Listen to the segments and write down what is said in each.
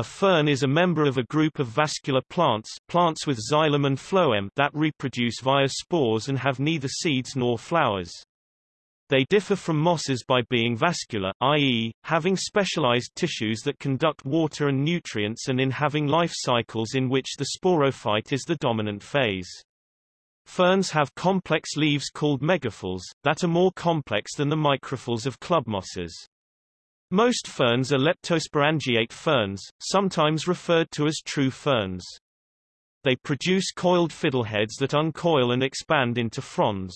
A fern is a member of a group of vascular plants plants with xylem and phloem that reproduce via spores and have neither seeds nor flowers. They differ from mosses by being vascular, i.e., having specialized tissues that conduct water and nutrients and in having life cycles in which the sporophyte is the dominant phase. Ferns have complex leaves called megaphylls, that are more complex than the microphylls of club mosses. Most ferns are leptosporangiate ferns, sometimes referred to as true ferns. They produce coiled fiddleheads that uncoil and expand into fronds.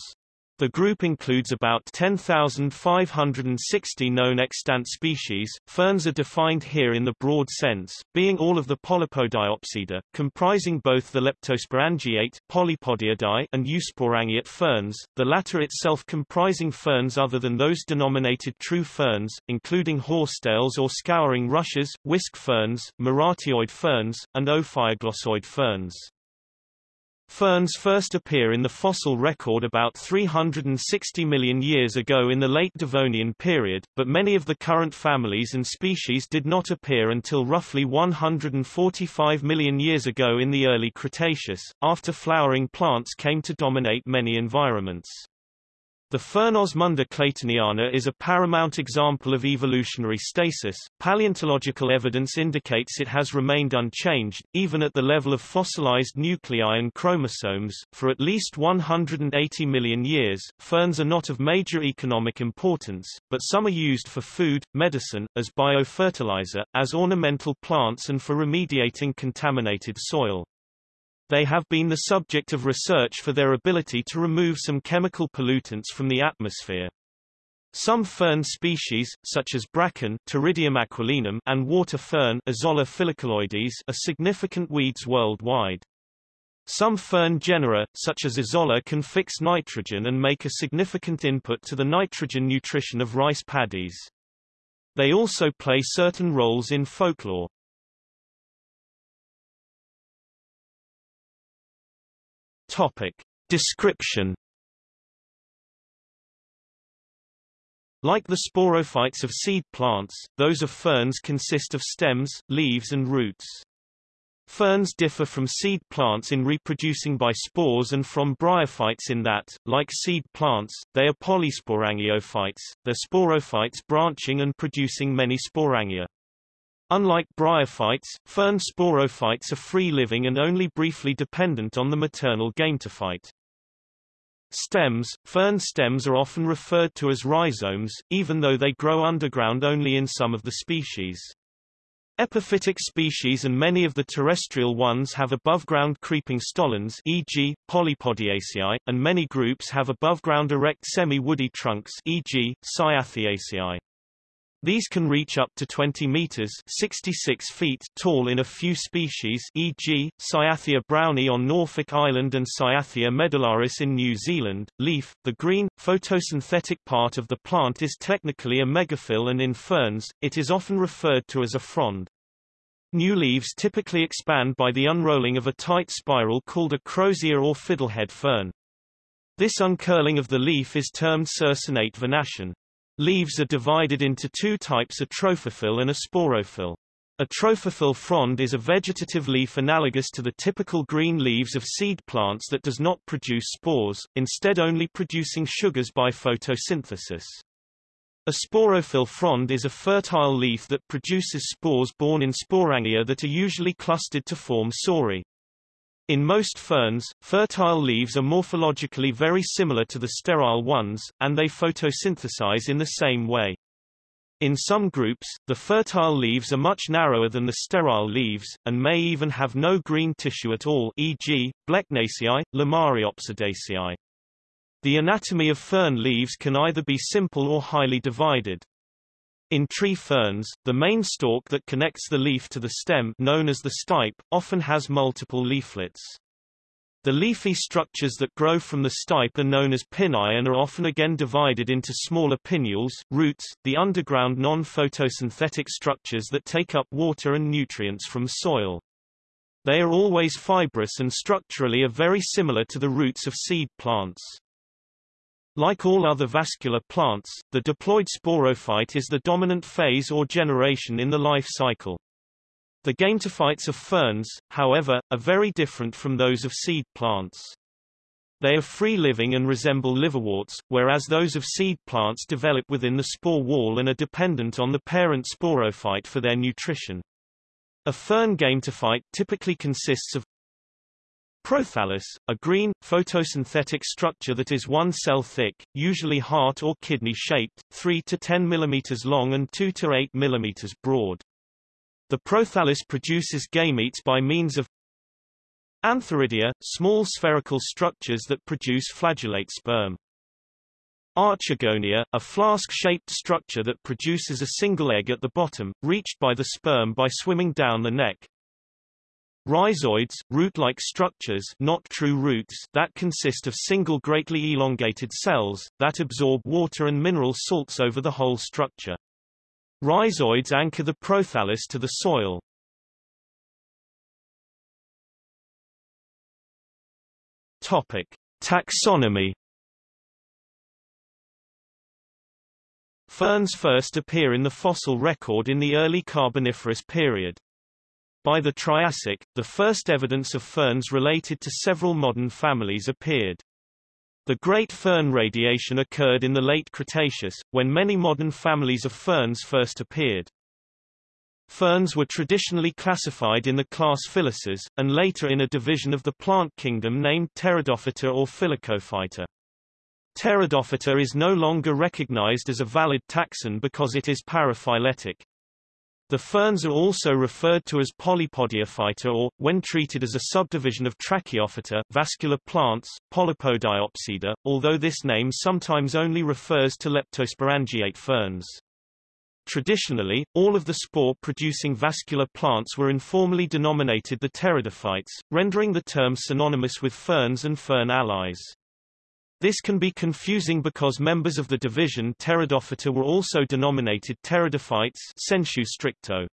The group includes about 10,560 known extant species. Ferns are defined here in the broad sense, being all of the Polypodiopsida, comprising both the leptosporangiate Polypodiidae and eusporangiate ferns, the latter itself comprising ferns other than those denominated true ferns, including horsetails or scouring rushes, whisk ferns, marattioid ferns, and ophioglossoid ferns. Ferns first appear in the fossil record about 360 million years ago in the late Devonian period, but many of the current families and species did not appear until roughly 145 million years ago in the early Cretaceous, after flowering plants came to dominate many environments. The fern Osmunda claytoniana is a paramount example of evolutionary stasis. Paleontological evidence indicates it has remained unchanged, even at the level of fossilized nuclei and chromosomes, for at least 180 million years. Ferns are not of major economic importance, but some are used for food, medicine, as biofertilizer, as ornamental plants and for remediating contaminated soil. They have been the subject of research for their ability to remove some chemical pollutants from the atmosphere. Some fern species, such as bracken Pteridium aquilinum and water fern Azolla are significant weeds worldwide. Some fern genera, such as Azolla can fix nitrogen and make a significant input to the nitrogen nutrition of rice paddies. They also play certain roles in folklore. Topic. Description Like the sporophytes of seed plants, those of ferns consist of stems, leaves and roots. Ferns differ from seed plants in reproducing by spores and from bryophytes in that, like seed plants, they are polysporangiophytes, their sporophytes branching and producing many sporangia. Unlike bryophytes, fern sporophytes are free-living and only briefly dependent on the maternal gametophyte. Stems Fern stems are often referred to as rhizomes, even though they grow underground only in some of the species. Epiphytic species and many of the terrestrial ones have above-ground creeping stolons e.g., Polypodiaceae, and many groups have above-ground erect semi-woody trunks e.g., Cyatheaceae. These can reach up to 20 meters 66 feet tall in a few species e.g., Cyathea brownii on Norfolk Island and Cyathea medullaris in New Zealand. Leaf, the green, photosynthetic part of the plant is technically a megaphyll and in ferns, it is often referred to as a frond. New leaves typically expand by the unrolling of a tight spiral called a crosier or fiddlehead fern. This uncurling of the leaf is termed circinate vernation. Leaves are divided into two types a trophophyll and a sporophyll. A trophophyll frond is a vegetative leaf analogous to the typical green leaves of seed plants that does not produce spores, instead only producing sugars by photosynthesis. A sporophyll frond is a fertile leaf that produces spores borne in sporangia that are usually clustered to form sori. In most ferns, fertile leaves are morphologically very similar to the sterile ones, and they photosynthesize in the same way. In some groups, the fertile leaves are much narrower than the sterile leaves, and may even have no green tissue at all e.g., Blechnaceae, Lomariopsidaceae. The anatomy of fern leaves can either be simple or highly divided. In tree ferns, the main stalk that connects the leaf to the stem known as the stipe, often has multiple leaflets. The leafy structures that grow from the stipe are known as pinnae and are often again divided into smaller pinnules, roots, the underground non-photosynthetic structures that take up water and nutrients from soil. They are always fibrous and structurally are very similar to the roots of seed plants. Like all other vascular plants, the diploid sporophyte is the dominant phase or generation in the life cycle. The gametophytes of ferns, however, are very different from those of seed plants. They are free-living and resemble liverworts, whereas those of seed plants develop within the spore wall and are dependent on the parent sporophyte for their nutrition. A fern gametophyte typically consists of Prothallus, a green, photosynthetic structure that is one cell thick, usually heart or kidney-shaped, 3 to 10 mm long and 2 to 8 mm broad. The prothallus produces gametes by means of Antheridia, small spherical structures that produce flagellate sperm. Archegonia, a flask-shaped structure that produces a single egg at the bottom, reached by the sperm by swimming down the neck. Rhizoids, root-like structures not true roots that consist of single greatly elongated cells, that absorb water and mineral salts over the whole structure. Rhizoids anchor the prothallus to the soil. Topic. Taxonomy Ferns first appear in the fossil record in the early Carboniferous period. By the Triassic, the first evidence of ferns related to several modern families appeared. The Great Fern Radiation occurred in the late Cretaceous, when many modern families of ferns first appeared. Ferns were traditionally classified in the class Filices, and later in a division of the plant kingdom named Pteridophyta or Filicophyta. Pteridophyta is no longer recognized as a valid taxon because it is paraphyletic. The ferns are also referred to as Polypodiophyta or, when treated as a subdivision of Tracheophyta vascular plants, Polypodiopsida, although this name sometimes only refers to leptosporangiate ferns. Traditionally, all of the spore-producing vascular plants were informally denominated the pteridophytes, rendering the term synonymous with ferns and fern allies. This can be confusing because members of the division Pteridophyta were also denominated pteridophytes sensu stricto.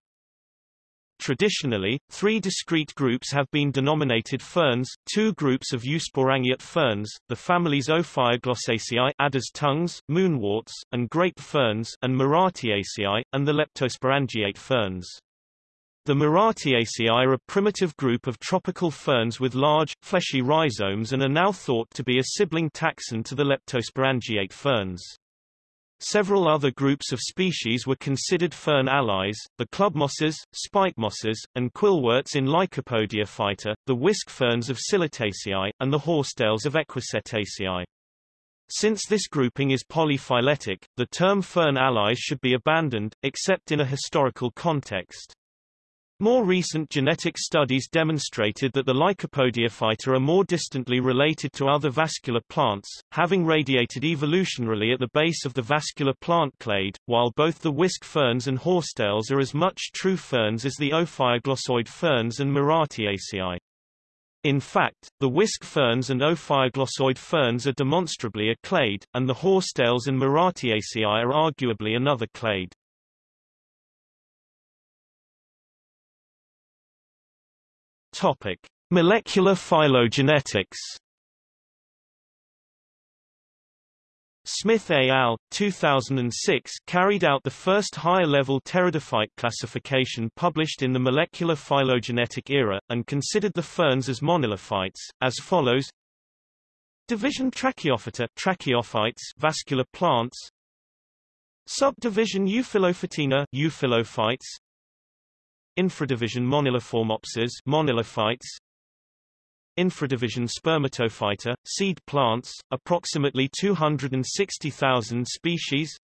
Traditionally, three discrete groups have been denominated ferns, two groups of eusporangiate ferns, the families Ophioglossaceae adder's tongues, moonworts, and grape ferns and Marattiaceae, and the leptosporangiate ferns. The Marattiaceae are a primitive group of tropical ferns with large, fleshy rhizomes and are now thought to be a sibling taxon to the leptosporangiate ferns. Several other groups of species were considered fern allies, the club mosses, spike mosses, and quillworts in Lycopodiophyta, the whisk ferns of Psilotaceae, and the horsetails of Equisetaceae. Since this grouping is polyphyletic, the term fern allies should be abandoned, except in a historical context. More recent genetic studies demonstrated that the Lycopodiophyta are more distantly related to other vascular plants, having radiated evolutionarily at the base of the vascular plant clade, while both the whisk ferns and horsetails are as much true ferns as the ophioglossoid ferns and Marattiaceae. In fact, the whisk ferns and ophioglossoid ferns are demonstrably a clade, and the horsetails and Marattiaceae are arguably another clade. Topic: Molecular phylogenetics. Smith et al. 2006 carried out the first higher-level pteridophyte classification published in the molecular phylogenetic era, and considered the ferns as monilophytes, as follows Division Tracheophyta tracheophytes vascular plants Subdivision Euphyllophytina euphylophytes Infradivision Moniliformopses monilophytes Infradivision Spermatophyta, seed plants, approximately 260,000 species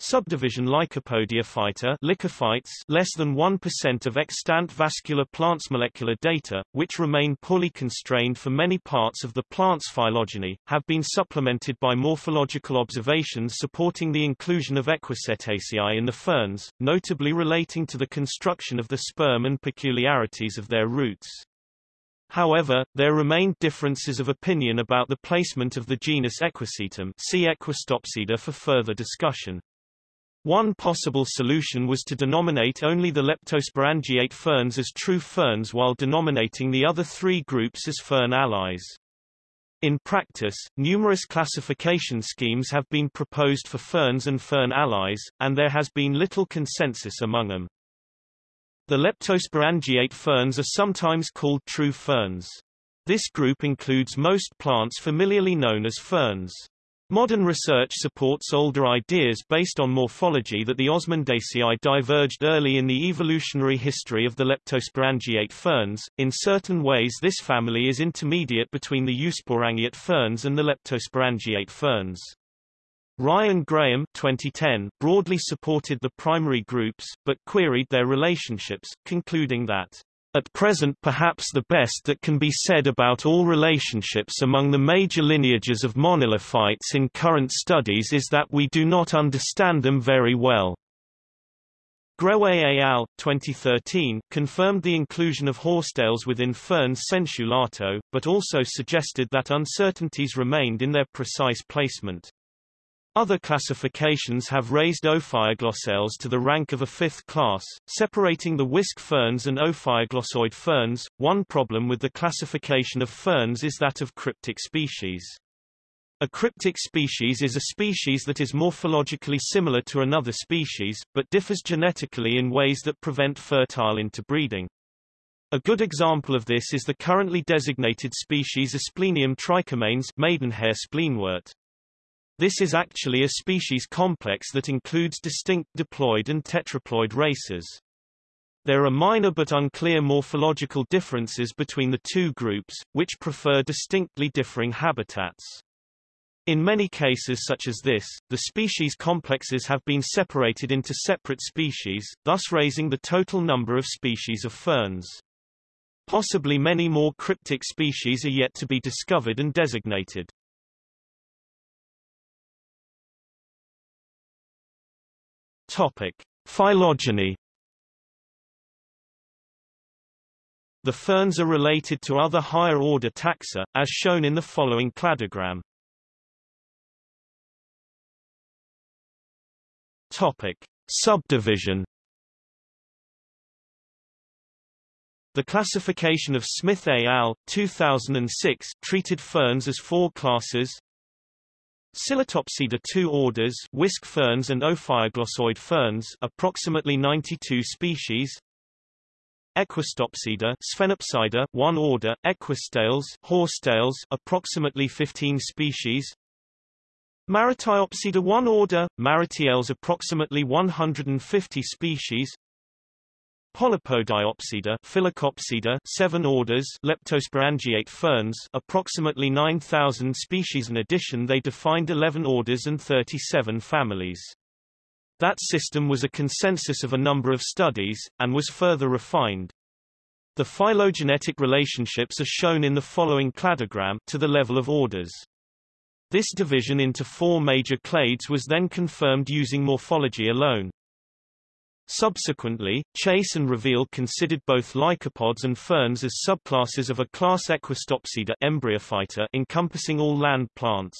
Subdivision Lycopodiophyta lycophytes less than 1% of extant vascular plants molecular data, which remain poorly constrained for many parts of the plant's phylogeny, have been supplemented by morphological observations supporting the inclusion of Equisetaceae in the ferns, notably relating to the construction of the sperm and peculiarities of their roots. However, there remain differences of opinion about the placement of the genus Equisetum see Equisetopsida for further discussion. One possible solution was to denominate only the leptosporangiate ferns as true ferns while denominating the other three groups as fern allies. In practice, numerous classification schemes have been proposed for ferns and fern allies, and there has been little consensus among them. The leptosporangiate ferns are sometimes called true ferns. This group includes most plants familiarly known as ferns. Modern research supports older ideas based on morphology that the Osmundaceae diverged early in the evolutionary history of the leptosporangiate ferns. In certain ways this family is intermediate between the eusporangiate ferns and the leptosporangiate ferns. Ryan Graham 2010 broadly supported the primary groups, but queried their relationships, concluding that at present perhaps the best that can be said about all relationships among the major lineages of monilophytes in current studies is that we do not understand them very well. Et al. 2013 confirmed the inclusion of horsetails within ferns sensu lato, but also suggested that uncertainties remained in their precise placement. Other classifications have raised Ophioglossales to the rank of a fifth class, separating the whisk ferns and Ophioglossoid ferns. One problem with the classification of ferns is that of cryptic species. A cryptic species is a species that is morphologically similar to another species, but differs genetically in ways that prevent fertile interbreeding. A good example of this is the currently designated species Asplenium trichomanes maidenhair spleenwort. This is actually a species complex that includes distinct diploid and tetraploid races. There are minor but unclear morphological differences between the two groups, which prefer distinctly differing habitats. In many cases such as this, the species complexes have been separated into separate species, thus raising the total number of species of ferns. Possibly many more cryptic species are yet to be discovered and designated. Topic: Phylogeny. The ferns are related to other higher-order taxa, as shown in the following cladogram. Topic: Subdivision. The classification of Smith et al. 2006 treated ferns as four classes Psilotopsida two orders whisk ferns and Ophioglossoid ferns approximately 92 species. Equisetopsida Sphenopsida one order Equisetales horsetails approximately 15 species. Marattiopsida one order Marattiales approximately 150 species Polypodiopsida Filicopsida, seven orders leptosporangiate ferns approximately 9,000 species in addition they defined 11 orders and 37 families. That system was a consensus of a number of studies, and was further refined. The phylogenetic relationships are shown in the following cladogram to the level of orders. This division into four major clades was then confirmed using morphology alone. Subsequently, Chase and Reveal considered both lycopods and ferns as subclasses of a class Equisetopsida embryophyta encompassing all land plants.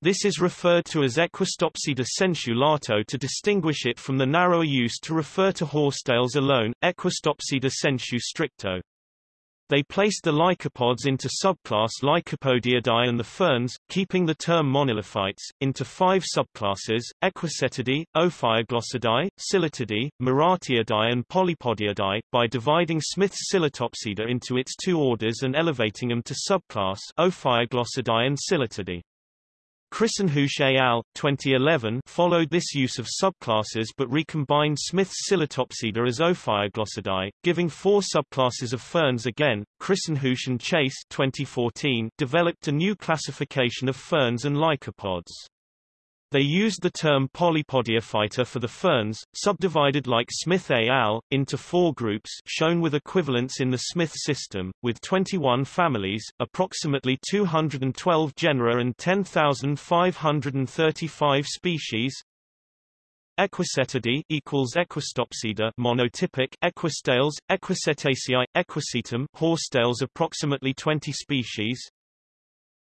This is referred to as Equisetopsida sensu lato to distinguish it from the narrower use to refer to horsetails alone, Equisetopsida sensu stricto. They placed the lycopods into subclass Lycopodiidae and the ferns, keeping the term monilophytes, into five subclasses, Equisetidae, Ophioglossidae, Psilotidae, Marattiidae and Polypodiidae, by dividing Smith's Psilotopsida into its two orders and elevating them to subclass Ophioglossidae and Psilotidae. Christenhusz et al. 2011 followed this use of subclasses but recombined Smith's Psilotopsida as Ophioglossidae, giving four subclasses of ferns again. Christenhusz and Chase 2014 developed a new classification of ferns and lycopods. They used the term polypodiophyta for the ferns, subdivided like Smith et al., into four groups shown with equivalents in the Smith system, with 21 families, approximately 212 genera and 10,535 species. Equisetidae equals Equisetopsida monotypic Equisetales, Equisetaceae, Equisetum horsetails approximately 20 species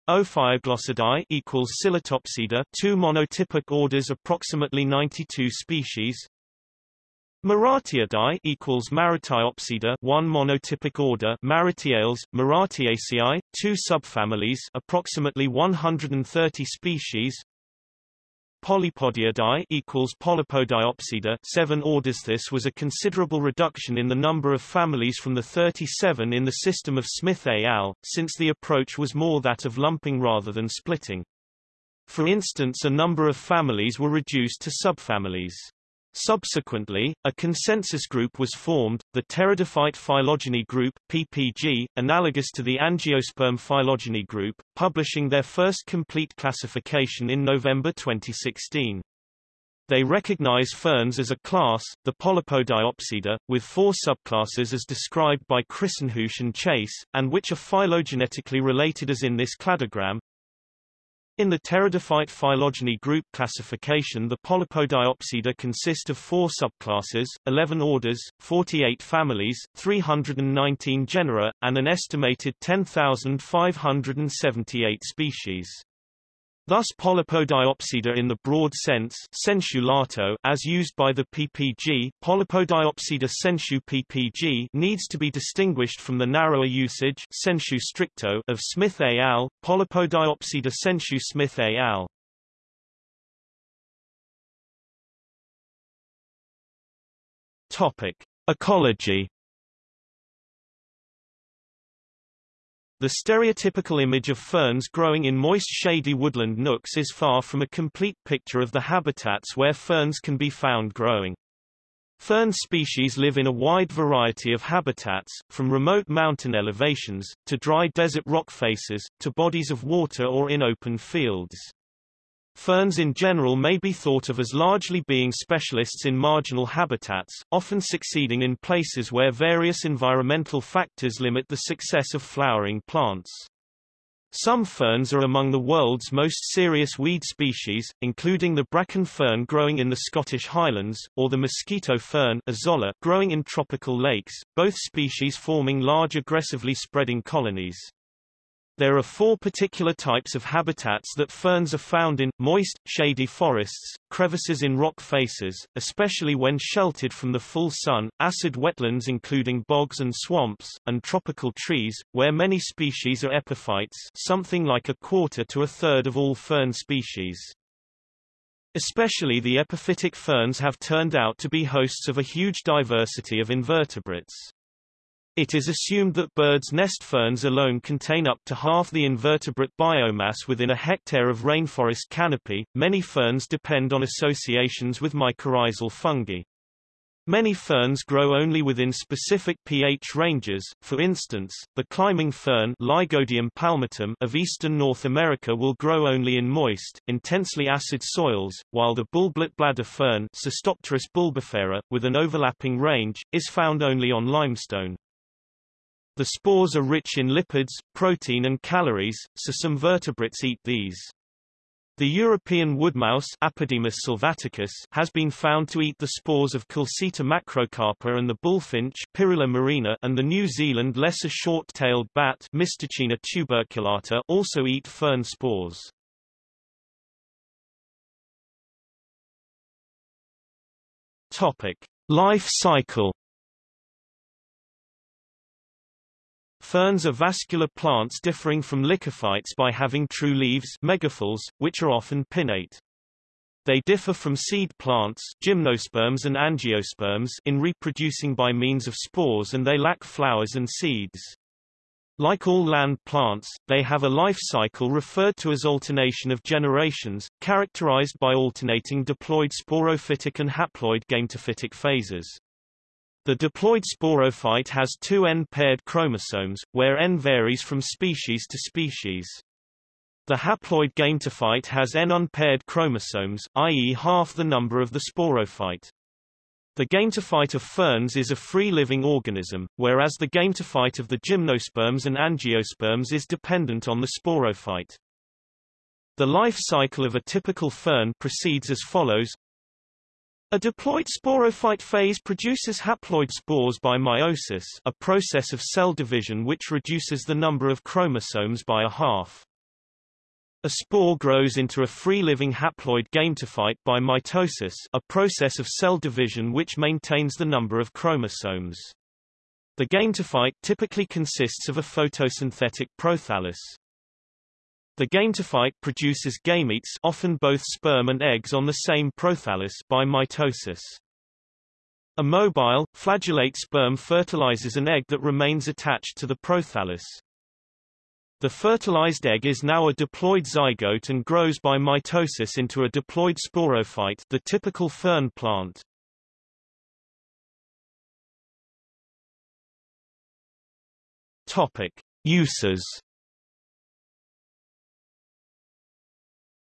Ophioglossidae equals Psilotopsida, two monotypic orders, approximately 92 species. Marattiidae equals Marattiopsida, one monotypic order, Marattiales, Marattiaceae, two subfamilies, approximately 130 species. Polypodiidae equals Polypodiopsida 7 orders This was a considerable reduction in the number of families from the 37 in the system of Smith et al., since the approach was more that of lumping rather than splitting. For instance a number of families were reduced to subfamilies. Subsequently, a consensus group was formed, the Pteridophyte phylogeny group PPG, analogous to the Angiosperm phylogeny group, publishing their first complete classification in November 2016. They recognize ferns as a class, the Polypodiopsida, with four subclasses as described by Christenhusz and Chase, and which are phylogenetically related as in this cladogram. In the pteridophyte phylogeny group classification the Polypodiopsida consist of four subclasses, 11 orders, 48 families, 319 genera, and an estimated 10,578 species. Thus Polypodiopsida in the broad sense sensu lato as used by the PPG, Polypodiopsida sensu PPG needs to be distinguished from the narrower usage sensu stricto of Smith et al., Polypodiopsida sensu Smith et al. Topic: Ecology The stereotypical image of ferns growing in moist shady woodland nooks is far from a complete picture of the habitats where ferns can be found growing. Fern species live in a wide variety of habitats, from remote mountain elevations, to dry desert rock faces, to bodies of water or in open fields. Ferns in general may be thought of as largely being specialists in marginal habitats, often succeeding in places where various environmental factors limit the success of flowering plants. Some ferns are among the world's most serious weed species, including the bracken fern growing in the Scottish Highlands, or the mosquito fern Azolla growing in tropical lakes, both species forming large aggressively spreading colonies. There are four particular types of habitats that ferns are found in, moist, shady forests, crevices in rock faces, especially when sheltered from the full sun, acid wetlands including bogs and swamps, and tropical trees, where many species are epiphytes something like a quarter to a third of all fern species. Especially the epiphytic ferns have turned out to be hosts of a huge diversity of invertebrates. It is assumed that birds' nest ferns alone contain up to half the invertebrate biomass within a hectare of rainforest canopy. Many ferns depend on associations with mycorrhizal fungi. Many ferns grow only within specific pH ranges, for instance, the climbing fern Lygodium palmatum of eastern North America will grow only in moist, intensely acid soils, while the bulblet bladder fern Cystopteris bulbifera, with an overlapping range, is found only on limestone. The spores are rich in lipids, protein and calories, so some vertebrates eat these. The European woodmouse Apodemus sylvaticus has been found to eat the spores of Culcita macrocarpa and the bullfinch Pyrrhula murina and the New Zealand lesser short-tailed bat Mystacina tuberculata also eat fern spores. Topic: Life cycle Ferns are vascular plants differing from lycophytes by having true leaves megaphylls, which are often pinnate. They differ from seed plants gymnosperms and angiosperms in reproducing by means of spores and they lack flowers and seeds. Like all land plants, they have a life cycle referred to as alternation of generations, characterized by alternating diploid sporophytic and haploid gametophytic phases. The diploid sporophyte has two N-paired chromosomes, where N varies from species to species. The haploid gametophyte has N unpaired chromosomes, i.e. half the number of the sporophyte. The gametophyte of ferns is a free-living organism, whereas the gametophyte of the gymnosperms and angiosperms is dependent on the sporophyte. The life cycle of a typical fern proceeds as follows a diploid sporophyte phase produces haploid spores by meiosis a process of cell division which reduces the number of chromosomes by a half. A spore grows into a free-living haploid gametophyte by mitosis a process of cell division which maintains the number of chromosomes. The gametophyte typically consists of a photosynthetic prothallus. The gametophyte produces gametes often both sperm and eggs on the same prothallus by mitosis. A mobile, flagellate sperm fertilizes an egg that remains attached to the prothallus. The fertilized egg is now a diploid zygote and grows by mitosis into a diploid sporophyte the typical fern plant. Topic. Uses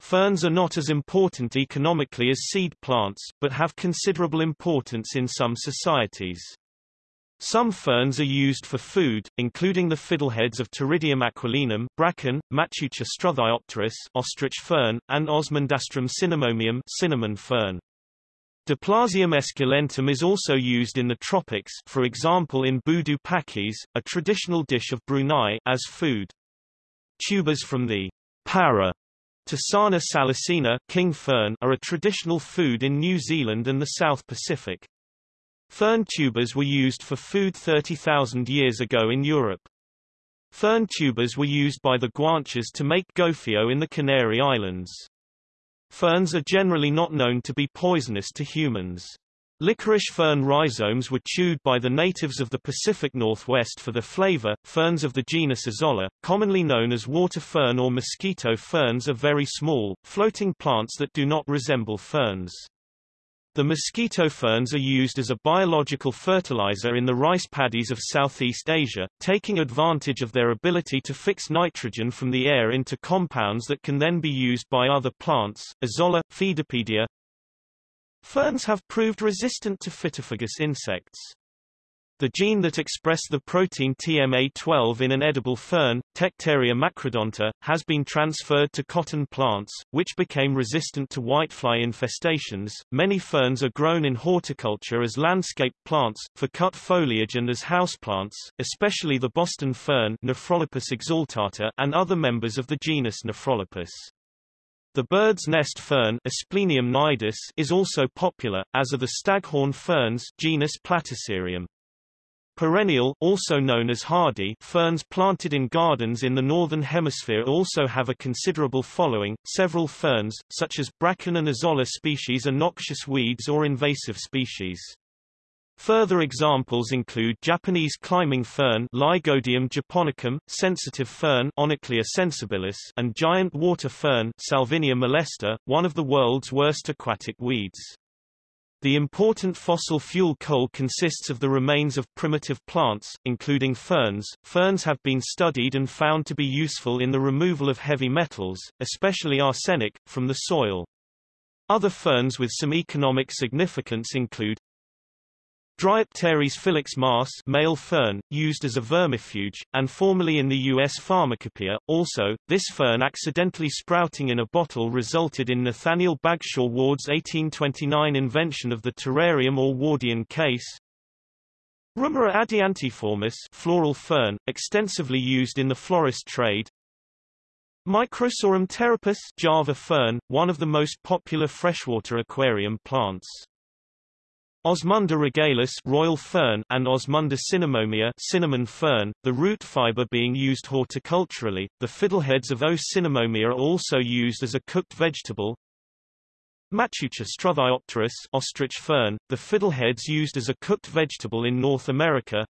Ferns are not as important economically as seed plants, but have considerable importance in some societies. Some ferns are used for food, including the fiddleheads of Pteridium aquilinum bracken, Matteuccia struthiopteris ostrich fern, and Osmundastrum cinnamomeum cinnamon fern. Diplazium esculentum is also used in the tropics for example in budu pakis, a traditional dish of Brunei as food. Tubers from the para Ptisana salicina king fern are a traditional food in New Zealand and the South Pacific. Fern tubers were used for food 30,000 years ago in Europe. Fern tubers were used by the Guanches to make gofio in the Canary Islands. Ferns are generally not known to be poisonous to humans. Licorice fern rhizomes were chewed by the natives of the Pacific Northwest for the flavor. Ferns of the genus Azolla, commonly known as water fern or mosquito ferns are very small, floating plants that do not resemble ferns. The mosquito ferns are used as a biological fertilizer in the rice paddies of Southeast Asia, taking advantage of their ability to fix nitrogen from the air into compounds that can then be used by other plants. Azolla, Phaedopodia Ferns have proved resistant to phytophagous insects. The gene that expressed the protein TMA12 in an edible fern, Tectaria macrodonta, has been transferred to cotton plants, which became resistant to whitefly infestations. Many ferns are grown in horticulture as landscape plants, for cut foliage and as houseplants, especially the Boston fern Nephrolepis exaltata and other members of the genus Nephrolepis. The bird's nest fern Asplenium nidus is also popular, as are the staghorn ferns genus Platycerium. Perennial also known as hardy ferns planted in gardens in the northern hemisphere also have a considerable following. Several ferns, such as bracken and azolla species are noxious weeds or invasive species. Further examples include Japanese climbing fern Lygodium japonicum, sensitive fern Onoclea sensibilis, and giant water fern Salvinia molesta, one of the world's worst aquatic weeds. The important fossil fuel coal consists of the remains of primitive plants, including ferns. Ferns have been studied and found to be useful in the removal of heavy metals, especially arsenic, from the soil. Other ferns with some economic significance include Dryopteris filix mars male fern, used as a vermifuge, and formerly in the U.S. pharmacopoeia. Also, this fern accidentally sprouting in a bottle resulted in Nathaniel Bagshaw Ward's 1829 invention of the terrarium or Wardian case. Rumohra adiantiformis floral fern, extensively used in the florist trade. Microsorum pteropus Java fern, one of the most popular freshwater aquarium plants. Osmunda regalis royal fern and Osmunda cinnamomea cinnamon fern, the root fiber being used horticulturally. The fiddleheads of O. cinnamomea are also used as a cooked vegetable. Struthiopteris ostrich fern, the fiddleheads used as a cooked vegetable in North America.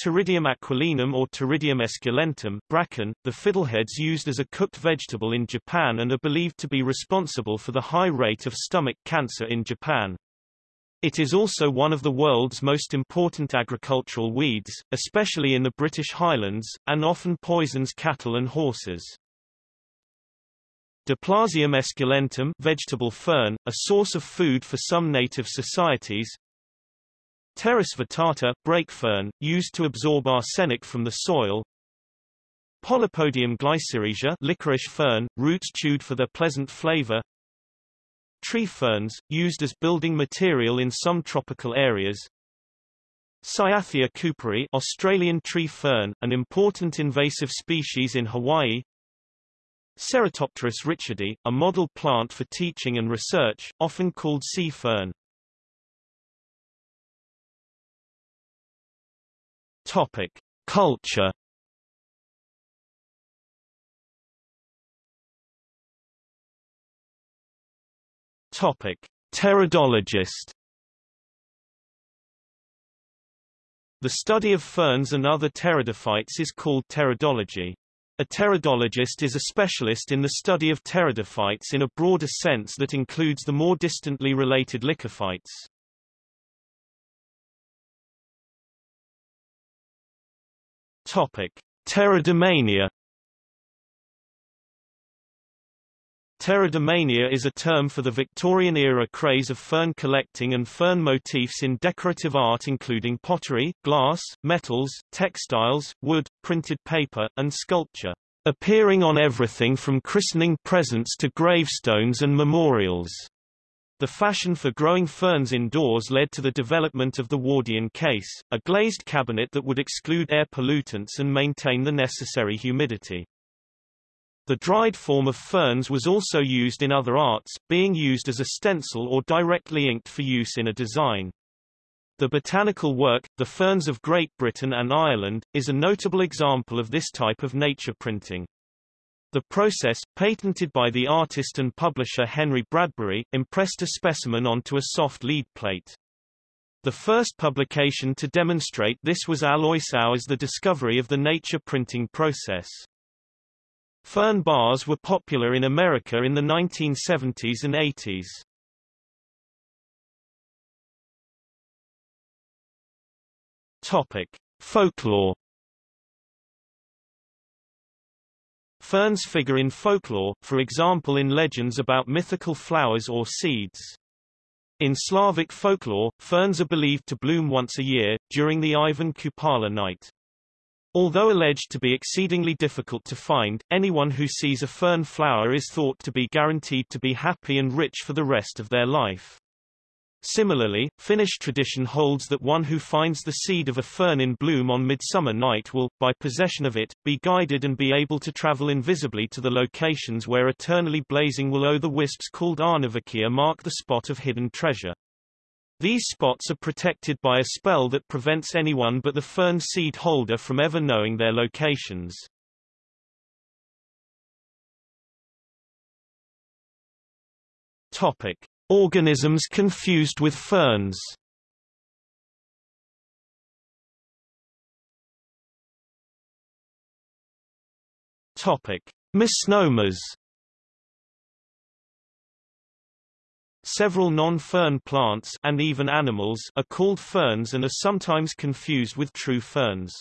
Pteridium aquilinum or Pteridium esculentum bracken, the fiddleheads used as a cooked vegetable in Japan and are believed to be responsible for the high rate of stomach cancer in Japan. It is also one of the world's most important agricultural weeds, especially in the British Highlands, and often poisons cattle and horses. Diplazium esculentum vegetable fern, a source of food for some native societies. Pteris vittata brake fern, used to absorb arsenic from the soil. Polypodium glycyrrhiza licorice fern, roots chewed for their pleasant flavor. Tree ferns, used as building material in some tropical areas. Cyathea cooperi Australian tree fern, an important invasive species in Hawaii. Ceratopteris richardii, a model plant for teaching and research, often called sea fern. Topic: Culture Topic: Pteridologist. The study of ferns and other pteridophytes is called pteridology. A pteridologist is a specialist in the study of pteridophytes in a broader sense that includes the more distantly related lycophytes. Topic: Pteridomania Pteridomania is a term for the Victorian-era craze of fern collecting and fern motifs in decorative art including pottery, glass, metals, textiles, wood, printed paper, and sculpture, appearing on everything from christening presents to gravestones and memorials. The fashion for growing ferns indoors led to the development of the Wardian case, a glazed cabinet that would exclude air pollutants and maintain the necessary humidity. The dried form of ferns was also used in other arts, being used as a stencil or directly inked for use in a design. The botanical work, The Ferns of Great Britain and Ireland, is a notable example of this type of nature printing. The process, patented by the artist and publisher Henry Bradbury, impressed a specimen onto a soft lead plate. The first publication to demonstrate this was Alois Auer's The Discovery of the Nature Printing Process. Fern bars were popular in America in the 1970s and 80s. Topic: Folklore. Ferns figure in folklore, for example in legends about mythical flowers or seeds. In Slavic folklore, ferns are believed to bloom once a year, during the Ivan Kupala night. Although alleged to be exceedingly difficult to find, anyone who sees a fern flower is thought to be guaranteed to be happy and rich for the rest of their life. Similarly, Finnish tradition holds that one who finds the seed of a fern in bloom on midsummer night will, by possession of it, be guided and be able to travel invisibly to the locations where eternally blazing will-o'-the-wisps called aarnivalkea mark the spot of hidden treasure. These spots are protected by a spell that prevents anyone but the fern seed holder from ever knowing their locations. Topic: Organisms confused with ferns. Topic: Misnomers. Several non-fern plants and even animals are called ferns and are sometimes confused with true ferns.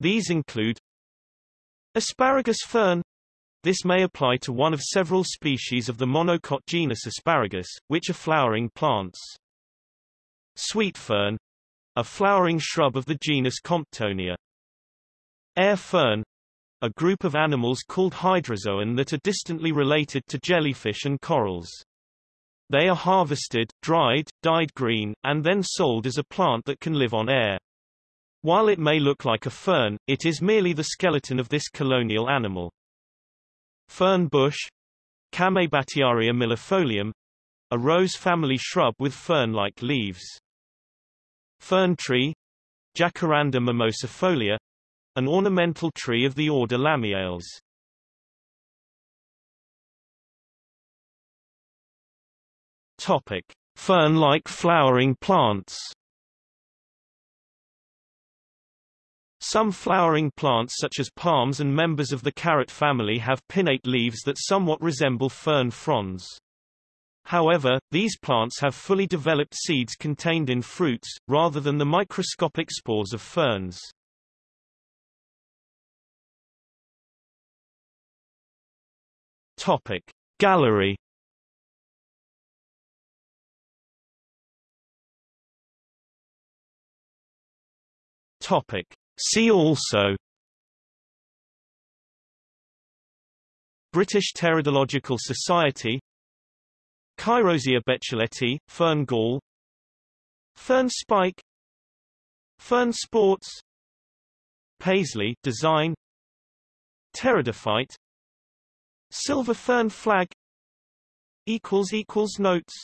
These include Asparagus fern. This may apply to one of several species of the monocot genus Asparagus, which are flowering plants. Sweet fern, a flowering shrub of the genus Comptonia. Air fern, a group of animals called hydrozoan that are distantly related to jellyfish and corals. They are harvested, dried, dyed green, and then sold as a plant that can live on air. While it may look like a fern, it is merely the skeleton of this colonial animal. Fern bush Chamaebatiaria millefolium a rose family shrub with fern-like leaves. Fern tree Jacaranda mimosifolia, an ornamental tree of the order Lamiales. Fern-like flowering plants. Some flowering plants such as palms and members of the carrot family have pinnate leaves that somewhat resemble fern fronds. However, these plants have fully developed seeds contained in fruits, rather than the microscopic spores of ferns. Topic. Gallery Topic. See also British Pteridological Society Cheirosia bechelettii, fern gall Fern spike Fern sports Paisley design Pteridophyte Silver fern flag notes